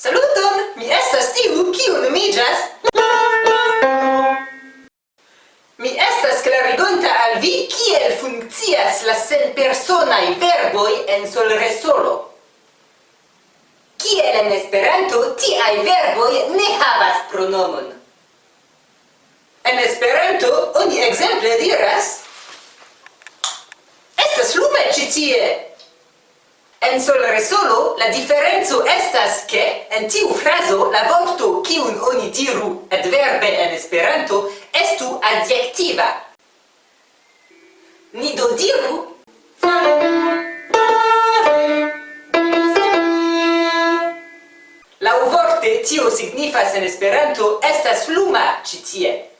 Saluton! Mi estas tiu, kiu nomiĝas... Mi estas klarigonta al vi kiel funkcias la senpersonaj verboj en solresolo. Kiel en Esperanto, tiaj verboj ne havas pronomon. En Esperanto, oni ekzemple diras Estas lume ĉi tie! en sol re solo, la differenzo estas che en tiu fraso la vorto kiun oni diru adverbe en esperanto estu adjektiva. Ni do diru La vorte tio signifas en esperanto estas luma ci tie.